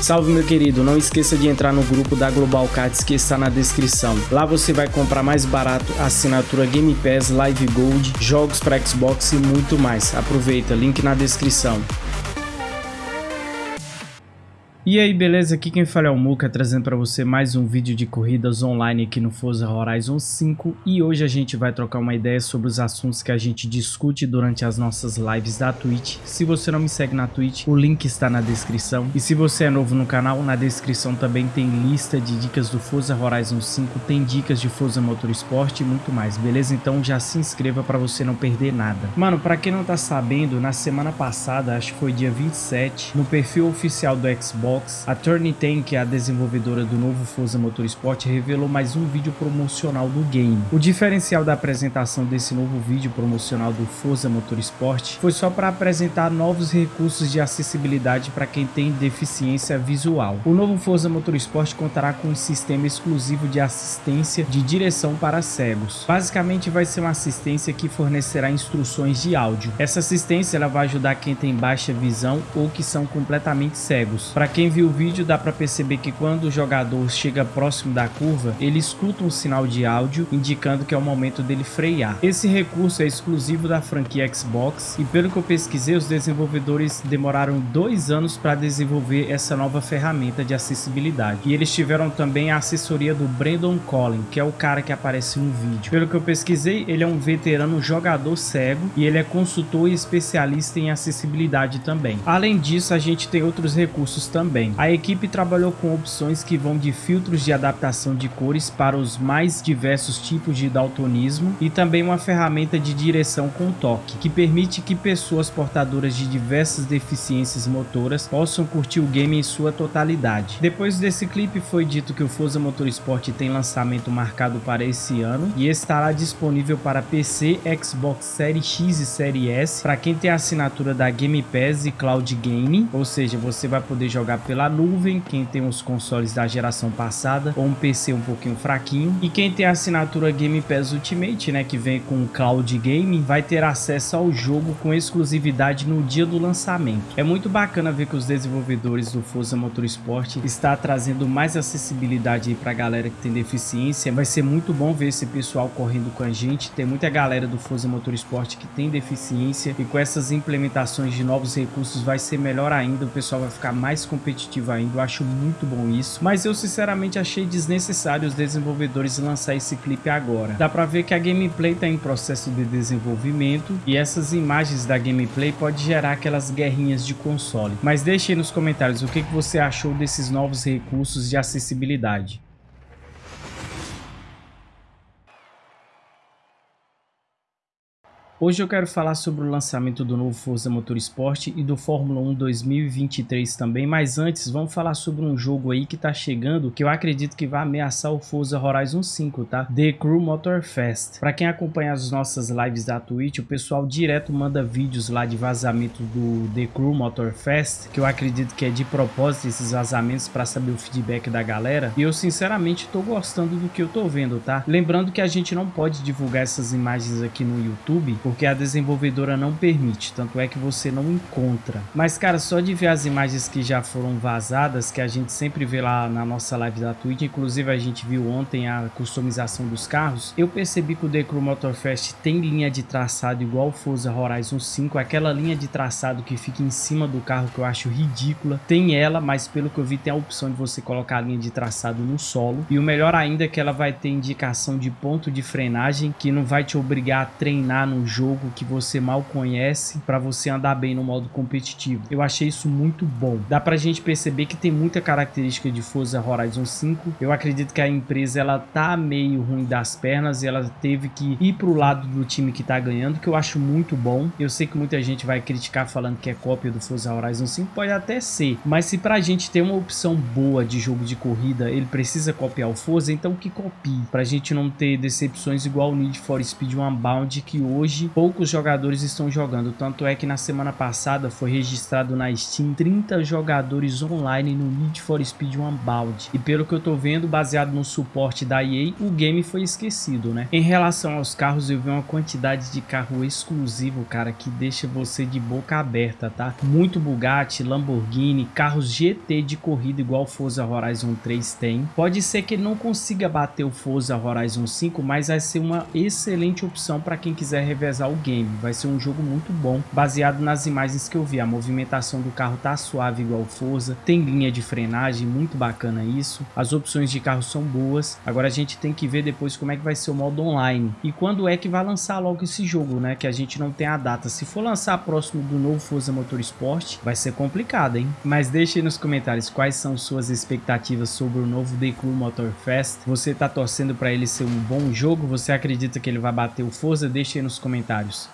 Salve meu querido, não esqueça de entrar no grupo da Global Cards que está na descrição. Lá você vai comprar mais barato assinatura Game Pass, Live Gold, jogos para Xbox e muito mais. Aproveita, link na descrição. E aí, beleza? Aqui quem fala é o Muka, trazendo para você mais um vídeo de corridas online aqui no Forza Horizon 5 e hoje a gente vai trocar uma ideia sobre os assuntos que a gente discute durante as nossas lives da Twitch. Se você não me segue na Twitch, o link está na descrição e se você é novo no canal, na descrição também tem lista de dicas do Forza Horizon 5, tem dicas de Forza Motorsport e muito mais, beleza? Então já se inscreva para você não perder nada. Mano, para quem não tá sabendo, na semana passada, acho que foi dia 27, no perfil oficial do Xbox A Turnitin, que é a desenvolvedora do novo Forza Motorsport, revelou mais um vídeo promocional do game. O diferencial da apresentação desse novo vídeo promocional do Forza Motorsport foi só para apresentar novos recursos de acessibilidade para quem tem deficiência visual. O novo Forza Motorsport contará com um sistema exclusivo de assistência de direção para cegos. Basicamente vai ser uma assistência que fornecerá instruções de áudio. Essa assistência ela vai ajudar quem tem baixa visão ou que são completamente cegos. Para quem quem viu o vídeo dá para perceber que quando o jogador chega próximo da curva, ele escuta um sinal de áudio indicando que é o momento dele frear. Esse recurso é exclusivo da franquia Xbox e pelo que eu pesquisei, os desenvolvedores demoraram dois anos para desenvolver essa nova ferramenta de acessibilidade. E eles tiveram também a assessoria do Brandon Collin, que é o cara que aparece no vídeo. Pelo que eu pesquisei, ele é um veterano jogador cego e ele é consultor e especialista em acessibilidade também. Além disso, a gente tem outros recursos também A equipe trabalhou com opções que vão de filtros de adaptação de cores para os mais diversos tipos de daltonismo e também uma ferramenta de direção com toque, que permite que pessoas portadoras de diversas deficiências motoras possam curtir o game em sua totalidade. Depois desse clipe foi dito que o Forza Motorsport tem lançamento marcado para esse ano e estará disponível para PC, Xbox Series X e Series S para quem tem assinatura da Game Pass e Cloud Gaming, ou seja, você vai poder jogar pela nuvem, quem tem os consoles da geração passada ou um PC um pouquinho fraquinho. E quem tem a assinatura Game Pass Ultimate, né, que vem com Cloud Gaming, vai ter acesso ao jogo com exclusividade no dia do lançamento. É muito bacana ver que os desenvolvedores do Forza Motorsport está trazendo mais acessibilidade para a galera que tem deficiência. Vai ser muito bom ver esse pessoal correndo com a gente. Tem muita galera do Forza Motorsport que tem deficiência e com essas implementações de novos recursos vai ser melhor ainda. O pessoal vai ficar mais competitivo competitiva ainda, eu acho muito bom isso, mas eu sinceramente achei desnecessário os desenvolvedores lançar esse clipe agora. Dá pra ver que a gameplay tá em processo de desenvolvimento e essas imagens da gameplay pode gerar aquelas guerrinhas de console. Mas deixe aí nos comentários o que, que você achou desses novos recursos de acessibilidade. Hoje eu quero falar sobre o lançamento do novo Forza Motorsport e do Fórmula 1 2023 também, mas antes vamos falar sobre um jogo aí que tá chegando que eu acredito que vai ameaçar o Forza Horizon 5, tá? The Crew Motor Fest. Para quem acompanha as nossas lives da Twitch, o pessoal direto manda vídeos lá de vazamento do The Crew Motor Fest, que eu acredito que é de propósito esses vazamentos para saber o feedback da galera, e eu sinceramente tô gostando do que eu tô vendo, tá? Lembrando que a gente não pode divulgar essas imagens aqui no YouTube, porque a desenvolvedora não permite, tanto é que você não encontra. Mas cara, só de ver as imagens que já foram vazadas, que a gente sempre vê lá na nossa live da Twitch, inclusive a gente viu ontem a customização dos carros, eu percebi que o Crew Motorfest tem linha de traçado igual o Forza Horizon 5, aquela linha de traçado que fica em cima do carro que eu acho ridícula, tem ela, mas pelo que eu vi tem a opção de você colocar a linha de traçado no solo, e o melhor ainda é que ela vai ter indicação de ponto de frenagem, que não vai te obrigar a treinar no jogo que você mal conhece para você andar bem no modo competitivo. Eu achei isso muito bom. Dá pra gente perceber que tem muita característica de Forza Horizon 5. Eu acredito que a empresa ela tá meio ruim das pernas e ela teve que ir pro lado do time que tá ganhando, que eu acho muito bom. Eu sei que muita gente vai criticar falando que é cópia do Forza Horizon 5, pode até ser, mas se pra gente ter uma opção boa de jogo de corrida, ele precisa copiar o Forza, então que copie, pra gente não ter decepções igual o Need for Speed Unbound, que hoje poucos jogadores estão jogando, tanto é que na semana passada foi registrado na Steam 30 jogadores online no Need for Speed Unbound. E pelo que eu tô vendo, baseado no suporte da EA, o game foi esquecido, né? Em relação aos carros, eu vi uma quantidade de carro exclusivo, cara, que deixa você de boca aberta, tá? Muito Bugatti, Lamborghini, carros GT de corrida igual Forza Horizon 3 tem. Pode ser que não consiga bater o Forza Horizon 5, mas vai ser uma excelente opção para quem quiser revezar o game. Vai ser um jogo muito bom, baseado nas imagens que eu vi. A movimentação do carro tá suave igual Forza, tem linha de frenagem, muito bacana isso. As opções de carro são boas. Agora a gente tem que ver depois como é que vai ser o modo online. E quando é que vai lançar logo esse jogo, né? Que a gente não tem a data. Se for lançar próximo do novo Forza Motorsport, vai ser complicado, hein? Mas deixe aí nos comentários quais são suas expectativas sobre o novo The Crew Motor Fest. Você tá torcendo para ele ser um bom jogo? Você acredita que ele vai bater o Forza? Deixe aí nos comentários comentários.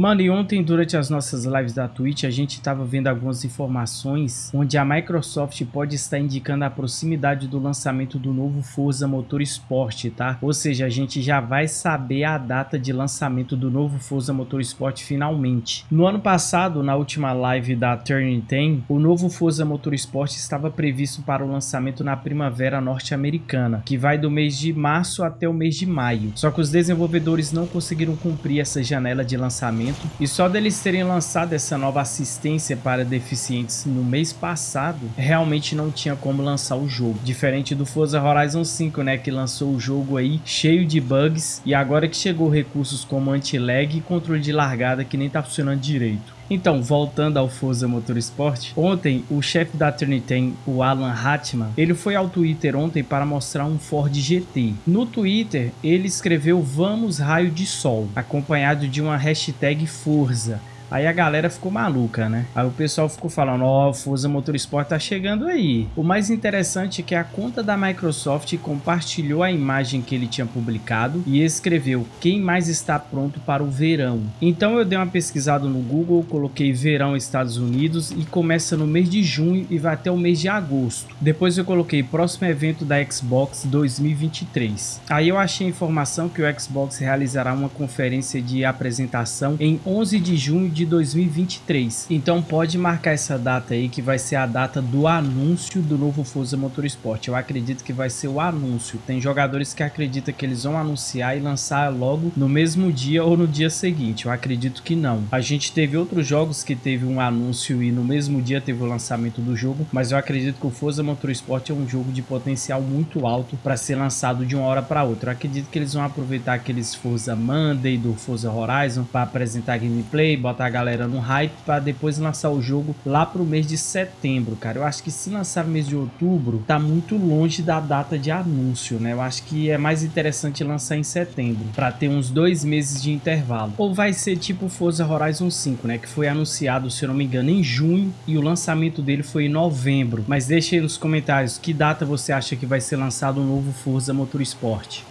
Mano, e ontem durante as nossas lives da Twitch a gente estava vendo algumas informações onde a Microsoft pode estar indicando a proximidade do lançamento do novo Forza Motorsport, tá? Ou seja, a gente já vai saber a data de lançamento do novo Forza Motorsport finalmente. No ano passado, na última live da Turning 10, o novo Forza Motorsport estava previsto para o lançamento na primavera norte-americana, que vai do mês de março até o mês de maio. Só que os desenvolvedores não conseguiram cumprir essa janela de lançamento e só deles terem lançado essa nova assistência para deficientes no mês passado, realmente não tinha como lançar o jogo. Diferente do Forza Horizon 5, né, que lançou o jogo aí cheio de bugs e agora que chegou recursos como anti-lag e controle de largada que nem tá funcionando direito. Então, voltando ao Forza Motorsport, ontem o chefe da Trinity, o Alan Hatman, ele foi ao Twitter ontem para mostrar um Ford GT. No Twitter, ele escreveu Vamos Raio de Sol, acompanhado de uma hashtag Forza. Aí a galera ficou maluca, né? Aí o pessoal ficou falando, ó, oh, Forza Motorsport tá chegando aí. O mais interessante é que a conta da Microsoft compartilhou a imagem que ele tinha publicado e escreveu quem mais está pronto para o verão. Então eu dei uma pesquisada no Google, coloquei verão Estados Unidos e começa no mês de junho e vai até o mês de agosto. Depois eu coloquei próximo evento da Xbox 2023. Aí eu achei a informação que o Xbox realizará uma conferência de apresentação em 11 de junho de de 2023. Então pode marcar essa data aí que vai ser a data do anúncio do novo Forza Motorsport. Eu acredito que vai ser o anúncio. Tem jogadores que acreditam que eles vão anunciar e lançar logo no mesmo dia ou no dia seguinte. Eu acredito que não. A gente teve outros jogos que teve um anúncio e no mesmo dia teve o lançamento do jogo, mas eu acredito que o Forza Motorsport é um jogo de potencial muito alto para ser lançado de uma hora para outra. Eu acredito que eles vão aproveitar aqueles Forza Monday do Forza Horizon para apresentar gameplay, botar galera no hype para depois lançar o jogo lá pro mês de setembro, cara. Eu acho que se lançar no mês de outubro, tá muito longe da data de anúncio, né? Eu acho que é mais interessante lançar em setembro, para ter uns dois meses de intervalo. Ou vai ser tipo Forza Horizon 5, né? Que foi anunciado, se eu não me engano, em junho e o lançamento dele foi em novembro. Mas deixe aí nos comentários que data você acha que vai ser lançado o novo Forza Motorsport.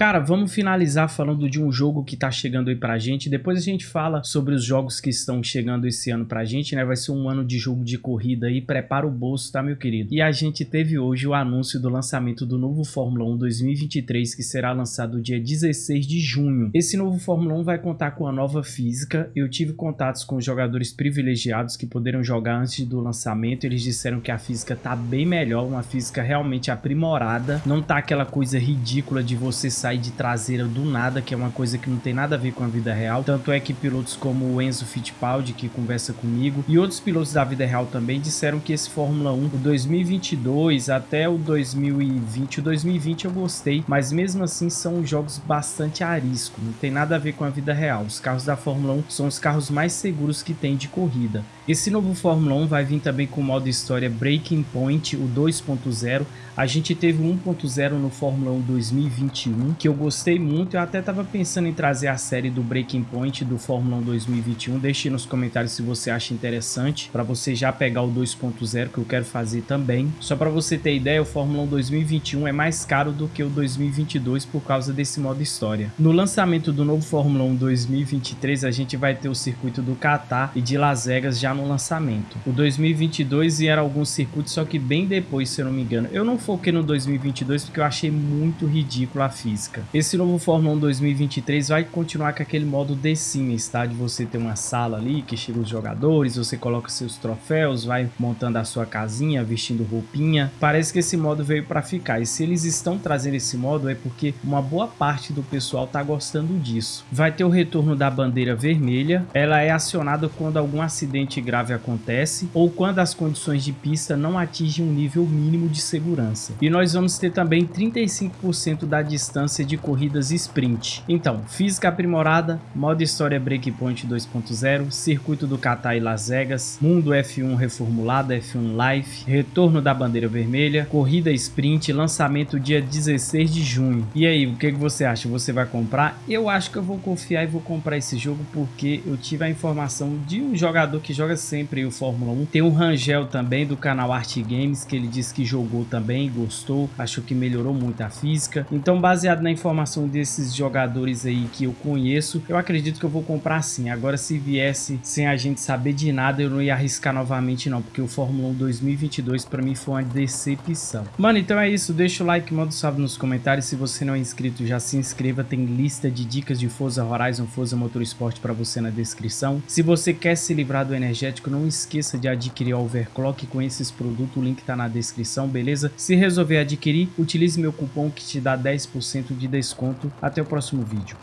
Cara, vamos finalizar falando de um jogo que tá chegando aí pra gente. Depois a gente fala sobre os jogos que estão chegando esse ano pra gente, né? Vai ser um ano de jogo de corrida aí. Prepara o bolso, tá, meu querido? E a gente teve hoje o anúncio do lançamento do novo Fórmula 1 2023, que será lançado dia 16 de junho. Esse novo Fórmula 1 vai contar com a nova física. Eu tive contatos com jogadores privilegiados que poderam jogar antes do lançamento. Eles disseram que a física tá bem melhor, uma física realmente aprimorada. Não tá aquela coisa ridícula de você sair sair de traseira do nada, que é uma coisa que não tem nada a ver com a vida real. Tanto é que pilotos como o Enzo Fittipaldi, que conversa comigo, e outros pilotos da vida real também disseram que esse Fórmula 1, o 2022 até o 2020, o 2020 eu gostei, mas mesmo assim são jogos bastante a risco, não tem nada a ver com a vida real. Os carros da Fórmula 1 são os carros mais seguros que tem de corrida. Esse novo Fórmula 1 vai vir também com o modo história Breaking Point, o 2.0. A gente teve o 1.0 no Fórmula 1 2021 que eu gostei muito. Eu até tava pensando em trazer a série do Breaking Point do Fórmula 1 2021. Deixe nos comentários se você acha interessante, para você já pegar o 2.0 que eu quero fazer também. Só para você ter ideia, o Fórmula 1 2021 é mais caro do que o 2022 por causa desse modo história. No lançamento do novo Fórmula 1 2023, a gente vai ter o circuito do Qatar e de Las Vegas já no lançamento. O 2022 era alguns circuitos, só que bem depois, se eu não me engano. Eu não foquei no 2022 porque eu achei muito ridículo a física. Esse novo Fórmula 1 2023 vai continuar com aquele modo The Sims, tá? De você ter uma sala ali que chega os jogadores, você coloca seus troféus, vai montando a sua casinha, vestindo roupinha. Parece que esse modo veio para ficar. E se eles estão trazendo esse modo é porque uma boa parte do pessoal tá gostando disso. Vai ter o retorno da bandeira vermelha. Ela é acionada quando algum acidente grave acontece ou quando as condições de pista não atingem um nível mínimo de segurança. E nós vamos ter também 35% da distância de corridas sprint. Então, física aprimorada, modo história Breakpoint 2.0, circuito do Qatar e Las Vegas, mundo F1 reformulado, F1 Life, retorno da bandeira vermelha, corrida sprint, lançamento dia 16 de junho. E aí, o que, que você acha? Você vai comprar? Eu acho que eu vou confiar e vou comprar esse jogo porque eu tive a informação de um jogador que joga sempre o Fórmula 1. Tem o Rangel também do canal Art Games que ele disse que jogou também, gostou, achou que melhorou muito a física. Então, baseado na informação desses jogadores aí que eu conheço, eu acredito que eu vou comprar sim. Agora, se viesse sem a gente saber de nada, eu não ia arriscar novamente não, porque o Fórmula 1 2022 para mim foi uma decepção. Mano, então é isso. Deixa o like, manda um salve nos comentários. Se você não é inscrito, já se inscreva. Tem lista de dicas de Forza Horizon, Forza Motorsport para você na descrição. Se você quer se livrar do energético, não esqueça de adquirir o Overclock com esses produtos. O link tá na descrição, beleza? Se resolver adquirir, utilize meu cupom que te dá 10% de desconto. Até o próximo vídeo.